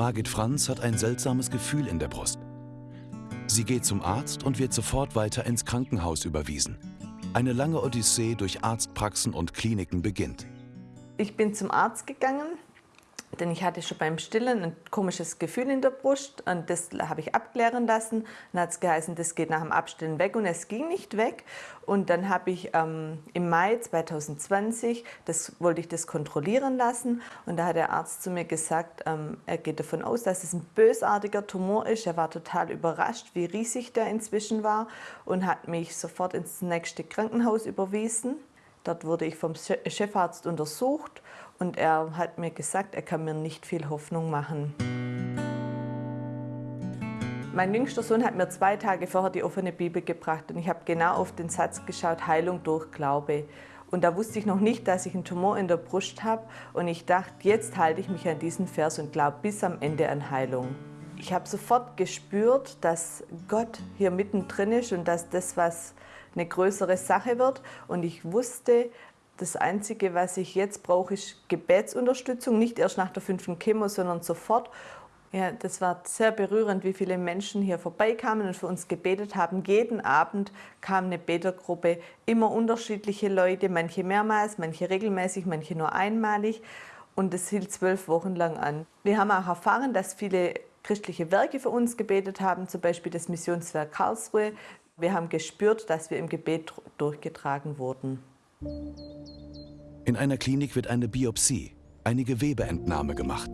Margit Franz hat ein seltsames Gefühl in der Brust. Sie geht zum Arzt und wird sofort weiter ins Krankenhaus überwiesen. Eine lange Odyssee durch Arztpraxen und Kliniken beginnt. Ich bin zum Arzt gegangen, denn ich hatte schon beim Stillen ein komisches Gefühl in der Brust und das habe ich abklären lassen. Dann hat es geheißen, das geht nach dem Abstillen weg und es ging nicht weg. Und dann habe ich ähm, im Mai 2020, das wollte ich das kontrollieren lassen und da hat der Arzt zu mir gesagt, ähm, er geht davon aus, dass es ein bösartiger Tumor ist. Er war total überrascht, wie riesig der inzwischen war und hat mich sofort ins nächste Krankenhaus überwiesen. Dort wurde ich vom Chefarzt untersucht und er hat mir gesagt, er kann mir nicht viel Hoffnung machen. Mein jüngster Sohn hat mir zwei Tage vorher die offene Bibel gebracht und ich habe genau auf den Satz geschaut, Heilung durch Glaube. Und da wusste ich noch nicht, dass ich einen Tumor in der Brust habe und ich dachte, jetzt halte ich mich an diesen Vers und glaube bis am Ende an Heilung. Ich habe sofort gespürt, dass Gott hier mittendrin ist und dass das was eine größere Sache wird. Und ich wusste, das Einzige, was ich jetzt brauche, ist Gebetsunterstützung. Nicht erst nach der fünften Chemo, sondern sofort. Ja, das war sehr berührend, wie viele Menschen hier vorbeikamen und für uns gebetet haben. Jeden Abend kam eine Betergruppe, immer unterschiedliche Leute, manche mehrmals, manche regelmäßig, manche nur einmalig. Und das hielt zwölf Wochen lang an. Wir haben auch erfahren, dass viele christliche Werke für uns gebetet haben, zum Beispiel das Missionswerk Karlsruhe. Wir haben gespürt, dass wir im Gebet durchgetragen wurden. In einer Klinik wird eine Biopsie, eine Gewebeentnahme gemacht.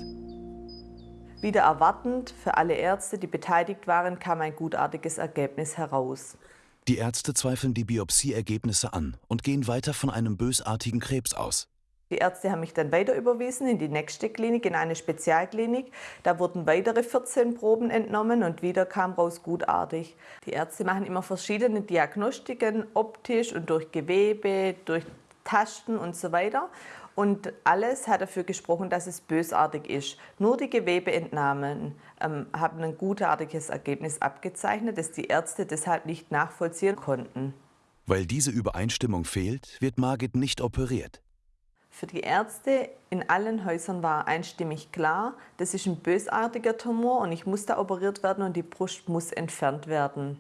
Wieder erwartend für alle Ärzte, die beteiligt waren, kam ein gutartiges Ergebnis heraus. Die Ärzte zweifeln die Biopsieergebnisse an und gehen weiter von einem bösartigen Krebs aus. Die Ärzte haben mich dann weiter überwiesen in die nächste Klinik, in eine Spezialklinik. Da wurden weitere 14 Proben entnommen und wieder kam raus gutartig. Die Ärzte machen immer verschiedene Diagnostiken, optisch und durch Gewebe, durch Tasten und so weiter. Und alles hat dafür gesprochen, dass es bösartig ist. Nur die Gewebeentnahmen ähm, haben ein gutartiges Ergebnis abgezeichnet, das die Ärzte deshalb nicht nachvollziehen konnten. Weil diese Übereinstimmung fehlt, wird Margit nicht operiert. Für die Ärzte in allen Häusern war einstimmig klar, das ist ein bösartiger Tumor und ich muss da operiert werden und die Brust muss entfernt werden.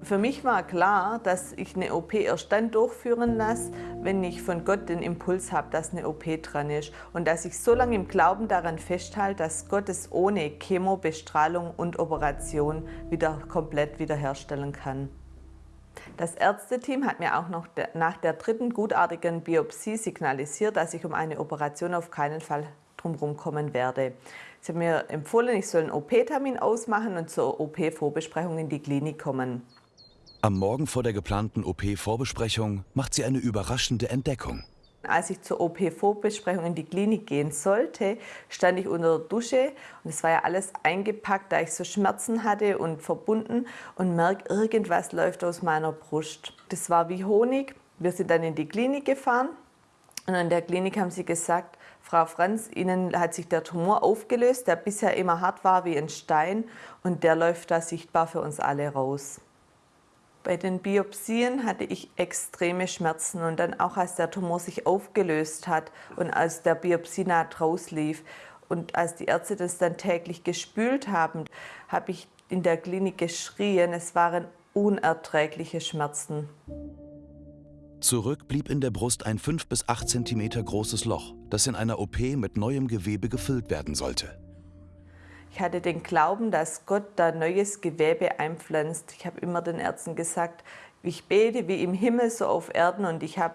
Für mich war klar, dass ich eine OP erst dann durchführen lasse, wenn ich von Gott den Impuls habe, dass eine OP dran ist und dass ich so lange im Glauben daran festhalte, dass Gott es ohne Chemo, Bestrahlung und Operation wieder komplett wiederherstellen kann. Das Ärzteteam hat mir auch noch nach der dritten gutartigen Biopsie signalisiert, dass ich um eine Operation auf keinen Fall drumherum kommen werde. Sie haben mir empfohlen, ich soll einen OP-Termin ausmachen und zur OP-Vorbesprechung in die Klinik kommen. Am Morgen vor der geplanten OP-Vorbesprechung macht sie eine überraschende Entdeckung. Als ich zur OP-Vorbesprechung in die Klinik gehen sollte, stand ich unter der Dusche und es war ja alles eingepackt, da ich so Schmerzen hatte und verbunden und merke, irgendwas läuft aus meiner Brust. Das war wie Honig. Wir sind dann in die Klinik gefahren und in der Klinik haben sie gesagt, Frau Franz, Ihnen hat sich der Tumor aufgelöst, der bisher immer hart war wie ein Stein und der läuft da sichtbar für uns alle raus. Bei den Biopsien hatte ich extreme Schmerzen und dann auch als der Tumor sich aufgelöst hat und als der Biopsienaht rauslief und als die Ärzte das dann täglich gespült haben, habe ich in der Klinik geschrien. Es waren unerträgliche Schmerzen. Zurück blieb in der Brust ein 5 bis 8 cm großes Loch, das in einer OP mit neuem Gewebe gefüllt werden sollte. Ich hatte den Glauben, dass Gott da neues Gewebe einpflanzt. Ich habe immer den Ärzten gesagt, ich bete wie im Himmel so auf Erden und ich habe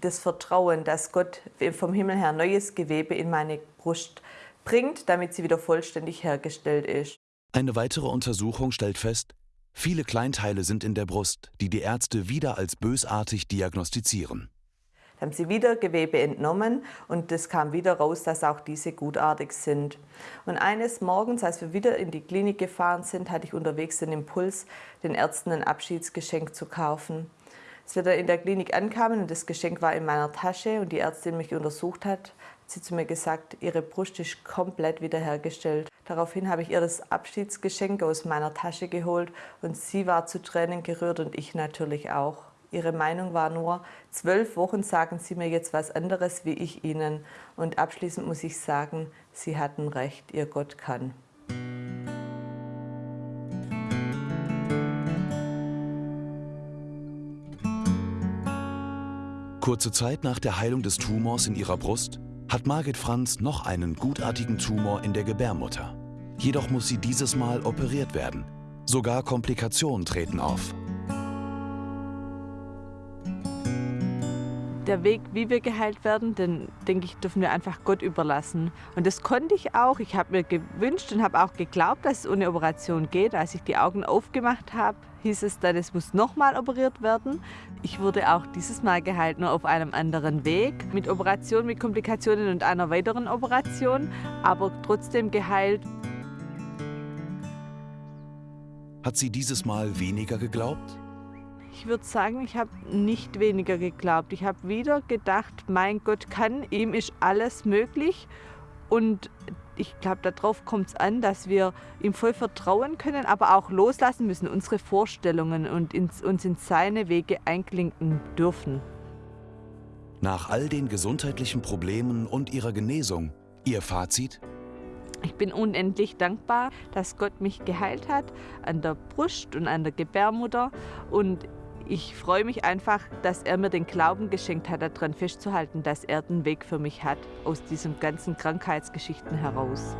das Vertrauen, dass Gott vom Himmel her neues Gewebe in meine Brust bringt, damit sie wieder vollständig hergestellt ist. Eine weitere Untersuchung stellt fest, viele Kleinteile sind in der Brust, die die Ärzte wieder als bösartig diagnostizieren haben sie wieder Gewebe entnommen und es kam wieder raus, dass auch diese gutartig sind. Und eines Morgens, als wir wieder in die Klinik gefahren sind, hatte ich unterwegs den Impuls, den Ärzten ein Abschiedsgeschenk zu kaufen. Als wir da in der Klinik ankamen und das Geschenk war in meiner Tasche und die Ärztin mich untersucht hat, hat sie zu mir gesagt, ihre Brust ist komplett wiederhergestellt. Daraufhin habe ich ihr das Abschiedsgeschenk aus meiner Tasche geholt und sie war zu Tränen gerührt und ich natürlich auch. Ihre Meinung war nur, zwölf Wochen sagen Sie mir jetzt was anderes wie ich Ihnen. Und abschließend muss ich sagen, Sie hatten recht, Ihr Gott kann. Kurze Zeit nach der Heilung des Tumors in ihrer Brust hat Margit Franz noch einen gutartigen Tumor in der Gebärmutter. Jedoch muss sie dieses Mal operiert werden. Sogar Komplikationen treten auf. Der Weg, wie wir geheilt werden, den denke ich, dürfen wir einfach Gott überlassen. Und das konnte ich auch. Ich habe mir gewünscht und habe auch geglaubt, dass es ohne Operation geht. Als ich die Augen aufgemacht habe, hieß es dann, es muss nochmal operiert werden. Ich wurde auch dieses Mal geheilt, nur auf einem anderen Weg. Mit Operation, mit Komplikationen und einer weiteren Operation, aber trotzdem geheilt. Hat sie dieses Mal weniger geglaubt? Ich würde sagen, ich habe nicht weniger geglaubt. Ich habe wieder gedacht, mein Gott kann, ihm ist alles möglich. Und ich glaube, darauf kommt es an, dass wir ihm voll vertrauen können, aber auch loslassen müssen, unsere Vorstellungen und ins, uns in seine Wege einklinken dürfen. Nach all den gesundheitlichen Problemen und ihrer Genesung, Ihr Fazit? Ich bin unendlich dankbar, dass Gott mich geheilt hat an der Brust und an der Gebärmutter und ich freue mich einfach, dass er mir den Glauben geschenkt hat, daran festzuhalten, dass er den Weg für mich hat, aus diesen ganzen Krankheitsgeschichten heraus.